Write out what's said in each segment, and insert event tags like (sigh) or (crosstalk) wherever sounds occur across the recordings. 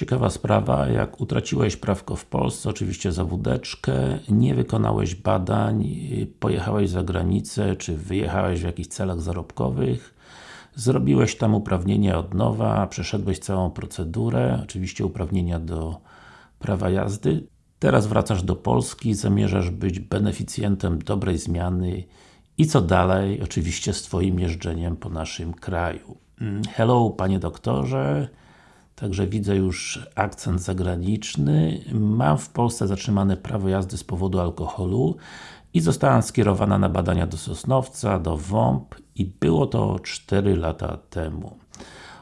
Ciekawa sprawa, jak utraciłeś prawko w Polsce, oczywiście za wódeczkę, nie wykonałeś badań, pojechałeś za granicę, czy wyjechałeś w jakichś celach zarobkowych, zrobiłeś tam uprawnienia od nowa, przeszedłeś całą procedurę, oczywiście uprawnienia do prawa jazdy, teraz wracasz do Polski, zamierzasz być beneficjentem dobrej zmiany i co dalej? Oczywiście z Twoim jeżdżeniem po naszym kraju. Mm, hello, Panie Doktorze, Także widzę już akcent zagraniczny. Mam w Polsce zatrzymane prawo jazdy z powodu alkoholu i zostałam skierowana na badania do Sosnowca, do WOMP i było to 4 lata temu.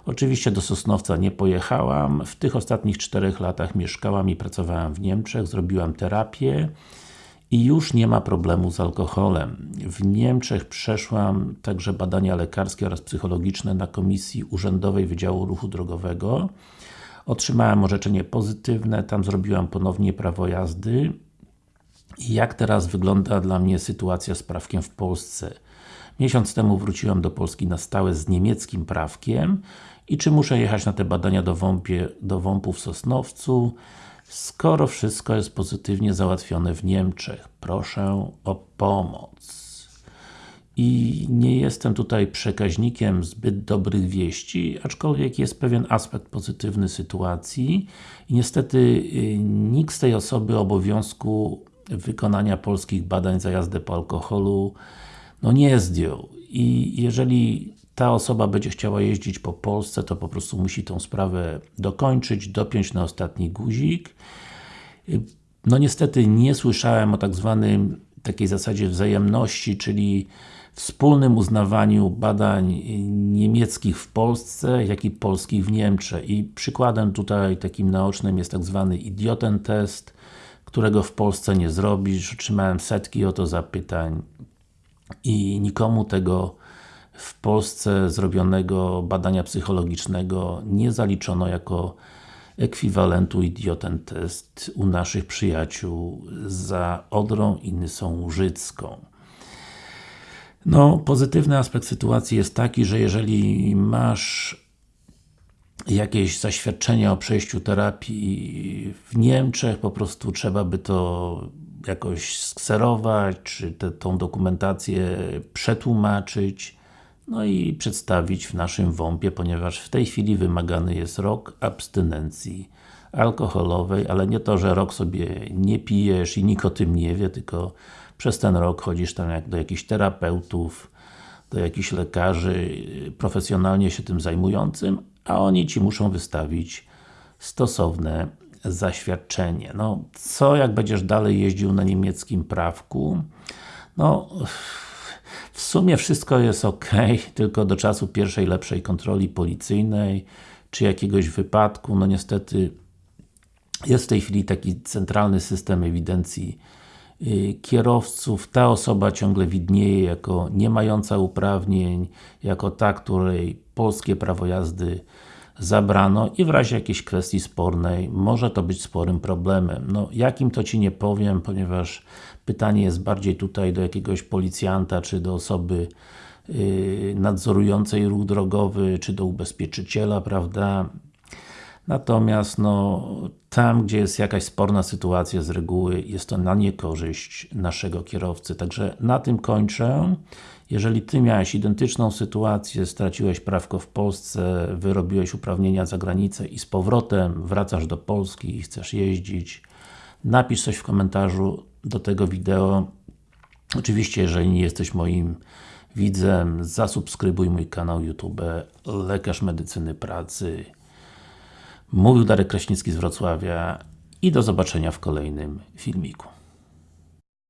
Oczywiście do Sosnowca nie pojechałam. W tych ostatnich 4 latach mieszkałam i pracowałam w Niemczech, zrobiłam terapię i już nie ma problemu z alkoholem. W Niemczech przeszłam także badania lekarskie oraz psychologiczne na Komisji Urzędowej Wydziału Ruchu Drogowego. Otrzymałem orzeczenie pozytywne, tam zrobiłam ponownie prawo jazdy. I jak teraz wygląda dla mnie sytuacja z prawkiem w Polsce? Miesiąc temu wróciłam do Polski na stałe z niemieckim prawkiem i czy muszę jechać na te badania do, WOMP-ie, do WOMP-u w Sosnowcu? Skoro wszystko jest pozytywnie załatwione w Niemczech, proszę o pomoc. I nie jestem tutaj przekaźnikiem zbyt dobrych wieści, aczkolwiek jest pewien aspekt pozytywny sytuacji i niestety y, nikt z tej osoby obowiązku wykonania polskich badań za jazdę po alkoholu no nie zdjął. I jeżeli ta osoba będzie chciała jeździć po Polsce, to po prostu musi tą sprawę dokończyć, dopiąć na ostatni guzik. No niestety nie słyszałem o tak zwanym takiej zasadzie wzajemności, czyli wspólnym uznawaniu badań niemieckich w Polsce, jak i polskich w Niemczech. I przykładem tutaj takim naocznym jest tak zwany idioten test, którego w Polsce nie zrobisz. Otrzymałem setki o to zapytań i nikomu tego w Polsce zrobionego badania psychologicznego nie zaliczono jako ekwiwalentu idioten test u naszych przyjaciół za Odrą i Nysą Łużycką. No, pozytywny aspekt sytuacji jest taki, że jeżeli masz jakieś zaświadczenie o przejściu terapii w Niemczech, po prostu trzeba by to jakoś skserować, czy te, tą dokumentację przetłumaczyć, no i przedstawić w naszym WOMP-ie, ponieważ w tej chwili wymagany jest rok abstynencji alkoholowej, ale nie to, że rok sobie nie pijesz i nikt o tym nie wie, tylko przez ten rok chodzisz tam jak do jakichś terapeutów, do jakichś lekarzy profesjonalnie się tym zajmującym, a oni Ci muszą wystawić stosowne zaświadczenie. No, co jak będziesz dalej jeździł na niemieckim prawku? No, w sumie wszystko jest ok, (laughs) tylko do czasu pierwszej lepszej kontroli policyjnej, czy jakiegoś wypadku, no niestety jest w tej chwili taki centralny system ewidencji yy, kierowców, ta osoba ciągle widnieje jako nie mająca uprawnień, jako ta, której polskie prawo jazdy zabrano i w razie jakiejś kwestii spornej może to być sporym problemem. No, jakim to Ci nie powiem, ponieważ pytanie jest bardziej tutaj do jakiegoś policjanta, czy do osoby yy, nadzorującej ruch drogowy, czy do ubezpieczyciela, prawda? Natomiast no, tam, gdzie jest jakaś sporna sytuacja z reguły, jest to na niekorzyść naszego kierowcy. Także na tym kończę. Jeżeli Ty miałeś identyczną sytuację, straciłeś prawko w Polsce, wyrobiłeś uprawnienia za granicę i z powrotem wracasz do Polski i chcesz jeździć, napisz coś w komentarzu do tego wideo. Oczywiście, jeżeli nie jesteś moim widzem, zasubskrybuj mój kanał YouTube Lekarz Medycyny Pracy. Mówił Darek Kraśnicki z Wrocławia i do zobaczenia w kolejnym filmiku.